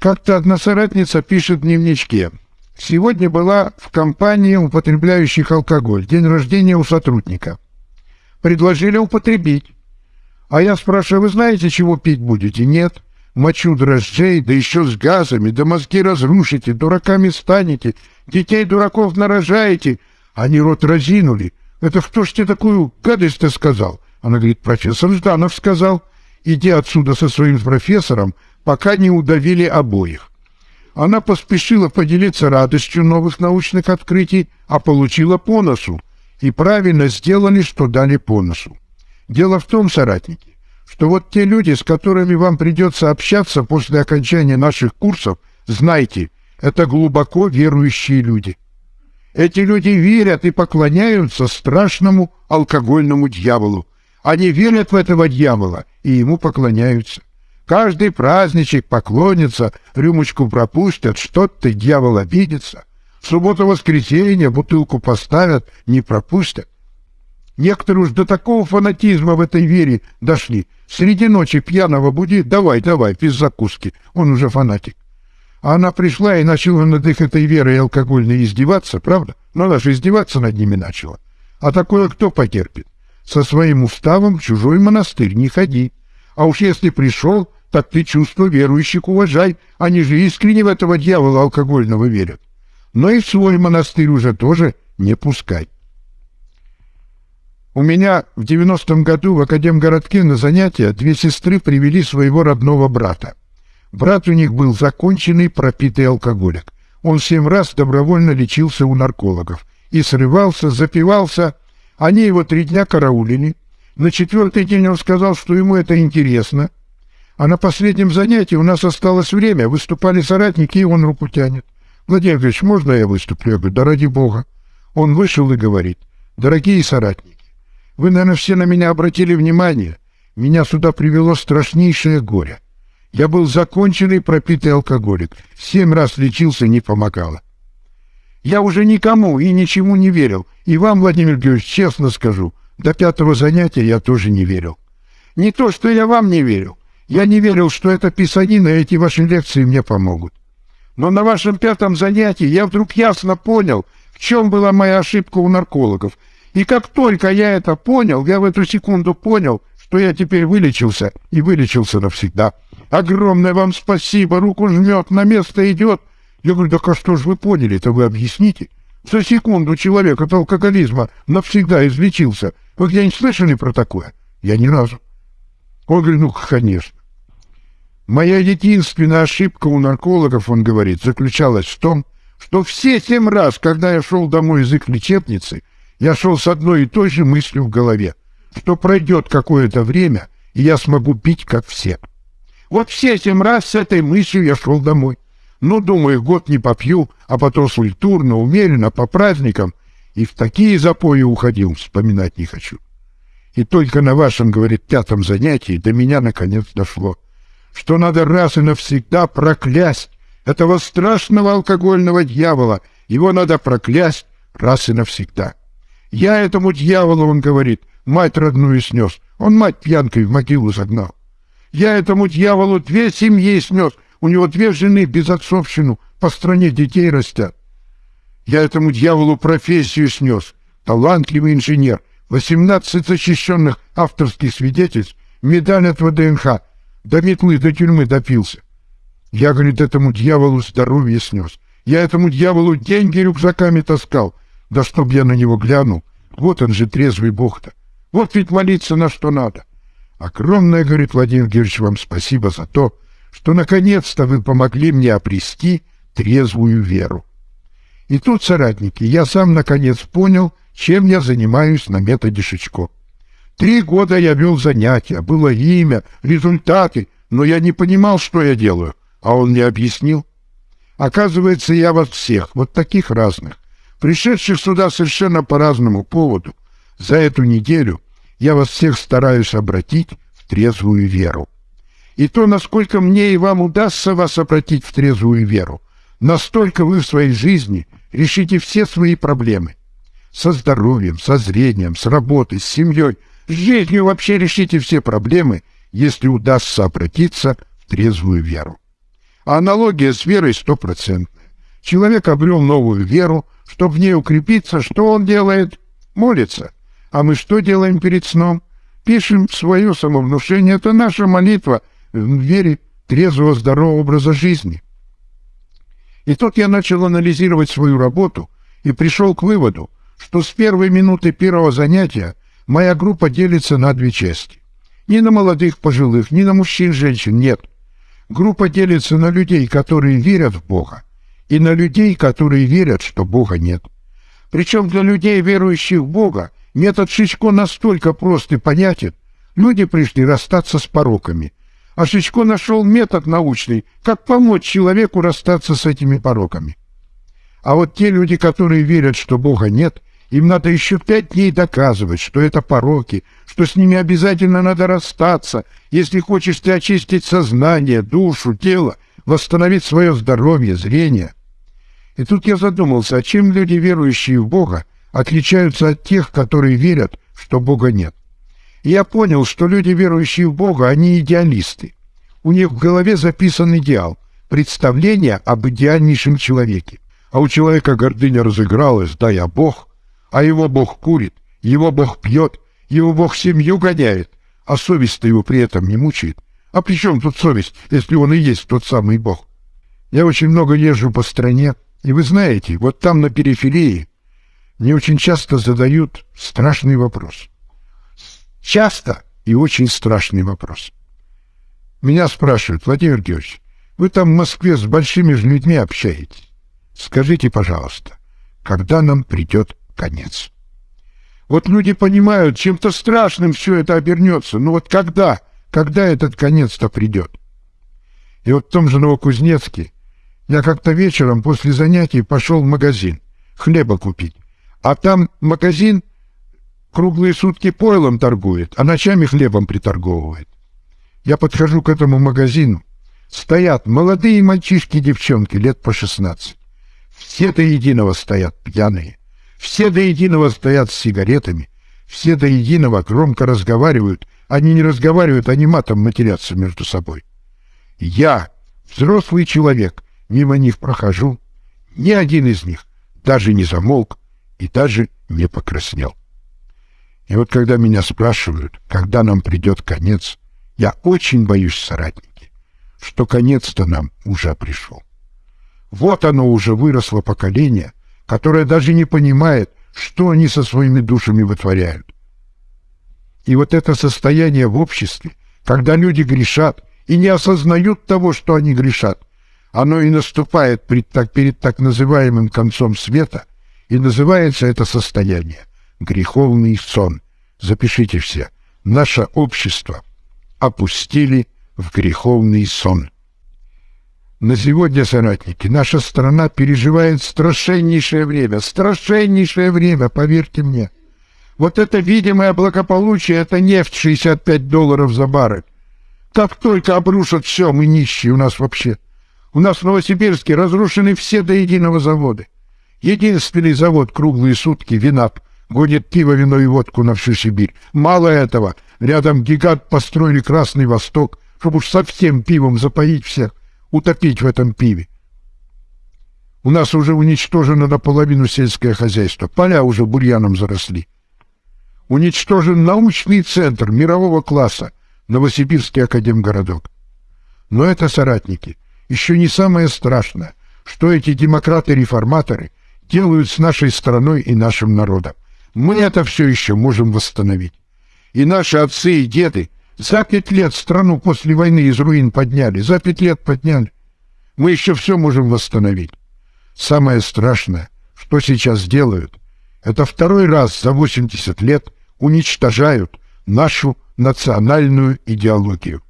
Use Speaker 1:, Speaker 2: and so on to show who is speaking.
Speaker 1: Как-то одна соратница пишет в дневничке. Сегодня была в компании употребляющих алкоголь. День рождения у сотрудника. Предложили употребить. А я спрашиваю, вы знаете, чего пить будете? Нет. Мочу дрожжей, да еще с газами, да мозги разрушите, дураками станете, детей дураков нарожаете. Они рот разинули. Это кто ж тебе такую гадость-то сказал? Она говорит, профессор Жданов сказал. Иди отсюда со своим профессором, пока не удавили обоих. Она поспешила поделиться радостью новых научных открытий, а получила по носу. И правильно сделали, что дали по носу. Дело в том, соратники, что вот те люди, с которыми вам придется общаться после окончания наших курсов, знайте, это глубоко верующие люди. Эти люди верят и поклоняются страшному алкогольному дьяволу. Они верят в этого дьявола и ему поклоняются. Каждый праздничек поклонится, рюмочку пропустят, что-то дьявол обидится. В субботу-воскресенье бутылку поставят, не пропустят. Некоторые уж до такого фанатизма в этой вере дошли. Среди ночи пьяного буди, давай, давай, без закуски. Он уже фанатик. А она пришла и начала над их этой верой алкогольной издеваться, правда? Но она же издеваться над ними начала. А такое кто потерпит? Со своим уставом в чужой монастырь не ходи. А уж если пришел, так ты чувство верующих уважай. Они же искренне в этого дьявола алкогольного верят. Но и в свой монастырь уже тоже не пускай. У меня в 90-м году в Академгородке на занятия две сестры привели своего родного брата. Брат у них был законченный пропитый алкоголик. Он семь раз добровольно лечился у наркологов. И срывался, запивался. Они его три дня караулили. На четвертый день он сказал, что ему это интересно. А на последнем занятии у нас осталось время. Выступали соратники, и он руку тянет. Владимир Ильич, можно я выступлю? Я говорю, да ради бога. Он вышел и говорит, дорогие соратники, вы, наверное, все на меня обратили внимание. Меня сюда привело страшнейшее горе. Я был законченный пропитый алкоголик. Семь раз лечился, не помогало. Я уже никому и ничему не верил. И вам, Владимир Георгиевич, честно скажу, до пятого занятия я тоже не верил. Не то, что я вам не верил. Я не верил, что эта писанина и эти ваши лекции мне помогут. Но на вашем пятом занятии я вдруг ясно понял, в чем была моя ошибка у наркологов — и как только я это понял, я в эту секунду понял, что я теперь вылечился и вылечился навсегда. Огромное вам спасибо, руку жмет, на место идет. Я говорю, так а что же вы поняли-то, вы объясните? За секунду человек от алкоголизма навсегда излечился. Вы где-нибудь слышали про такое? Я ни разу. Он говорит, ну, конечно. Моя единственная ошибка у наркологов, он говорит, заключалась в том, что все семь раз, когда я шел домой из их лечебницы, я шел с одной и той же мыслью в голове, что пройдет какое-то время, и я смогу пить, как все. Вот все семь раз с этой мыслью я шел домой. Ну, думаю, год не попью, а потом культурно, умеренно, по праздникам. И в такие запои уходил, вспоминать не хочу. И только на вашем, говорит, пятом занятии до меня наконец дошло, что надо раз и навсегда проклясть этого страшного алкогольного дьявола. Его надо проклясть раз и навсегда. Я этому дьяволу, он говорит, мать родную снес. Он мать пьянкой в могилу загнал. Я этому дьяволу две семьи снес. У него две жены без отцовщину, по стране детей растят. Я этому дьяволу профессию снес. Талантливый инженер, 18 защищенных авторских свидетельств, медаль от ВДНХ, до метлы, до тюрьмы допился. Я, говорит, этому дьяволу здоровье снес. Я этому дьяволу деньги рюкзаками таскал. Да чтоб я на него глянул, вот он же трезвый бог-то. Вот ведь молиться на что надо. Огромное, говорит Владимир Георгиевич, вам спасибо за то, что наконец-то вы помогли мне обрести трезвую веру. И тут, соратники, я сам наконец понял, чем я занимаюсь на методе Шичко. Три года я вел занятия, было имя, результаты, но я не понимал, что я делаю, а он мне объяснил. Оказывается, я вас всех, вот таких разных, пришедших сюда совершенно по разному поводу, за эту неделю я вас всех стараюсь обратить в трезвую веру. И то, насколько мне и вам удастся вас обратить в трезвую веру, настолько вы в своей жизни решите все свои проблемы. Со здоровьем, со зрением, с работой, с семьей, с жизнью вообще решите все проблемы, если удастся обратиться в трезвую веру. А аналогия с верой стопроцентная. Человек обрел новую веру, чтобы в ней укрепиться, что он делает? Молится. А мы что делаем перед сном? Пишем свое самовнушение. Это наша молитва в вере трезвого, здорового образа жизни. И тут я начал анализировать свою работу и пришел к выводу, что с первой минуты первого занятия моя группа делится на две части. Не на молодых, пожилых, не на мужчин, женщин, нет. Группа делится на людей, которые верят в Бога, и на людей, которые верят, что Бога нет. Причем для людей, верующих в Бога, метод Шичко настолько прост и понятен. Люди пришли расстаться с пороками. А Шичко нашел метод научный, как помочь человеку расстаться с этими пороками. А вот те люди, которые верят, что Бога нет, им надо еще пять дней доказывать, что это пороки, что с ними обязательно надо расстаться, если хочешь ты очистить сознание, душу, тело, восстановить свое здоровье, зрение. И тут я задумался, а чем люди, верующие в Бога, отличаются от тех, которые верят, что Бога нет. И я понял, что люди, верующие в Бога, они идеалисты. У них в голове записан идеал, представление об идеальнейшем человеке. А у человека гордыня разыгралась, да я Бог, а его Бог курит, его Бог пьет, его Бог семью гоняет, а совесть-то его при этом не мучает. А при чем тут совесть, если он и есть тот самый Бог? Я очень много езжу по стране, и вы знаете, вот там на периферии мне очень часто задают страшный вопрос. Часто и очень страшный вопрос. Меня спрашивают, Владимир Георгиевич, вы там в Москве с большими же людьми общаетесь. Скажите, пожалуйста, когда нам придет конец. Вот люди понимают, чем-то страшным все это обернется. Но вот когда, когда этот конец-то придет? И вот в том же Новокузнецке я как-то вечером после занятий пошел в магазин хлеба купить. А там магазин круглые сутки пойлом торгует, а ночами хлебом приторговывает. Я подхожу к этому магазину. Стоят молодые мальчишки девчонки лет по шестнадцать. Все до единого стоят пьяные. Все до единого стоят с сигаретами, все до единого громко разговаривают. Они не разговаривают, они матом матерятся между собой. Я, взрослый человек, мимо них прохожу. Ни один из них даже не замолк и даже не покраснел. И вот когда меня спрашивают, когда нам придет конец, я очень боюсь, соратники, что конец-то нам уже пришел. Вот оно уже выросло поколение, которая даже не понимает, что они со своими душами вытворяют. И вот это состояние в обществе, когда люди грешат и не осознают того, что они грешат, оно и наступает перед так, перед так называемым концом света, и называется это состояние греховный сон. Запишите все. Наше общество опустили в греховный сон. На сегодня, соратники, наша страна переживает страшеннейшее время, страшеннейшее время, поверьте мне. Вот это видимое благополучие, это нефть 65 долларов за баррель. Как только обрушат все, мы нищие у нас вообще. У нас в Новосибирске разрушены все до единого заводы. Единственный завод круглые сутки, Винап, гонит пиво, вино и водку на всю Сибирь. Мало этого, рядом гигант построили Красный Восток, чтобы уж совсем пивом запоить всех утопить в этом пиве. У нас уже уничтожено наполовину сельское хозяйство, поля уже бурьяном заросли. Уничтожен научный центр мирового класса, Новосибирский академгородок. Но это соратники. Еще не самое страшное, что эти демократы-реформаторы делают с нашей страной и нашим народом. Мы это все еще можем восстановить. И наши отцы и деды за пять лет страну после войны из руин подняли, за пять лет подняли. Мы еще все можем восстановить. Самое страшное, что сейчас делают, это второй раз за 80 лет уничтожают нашу национальную идеологию.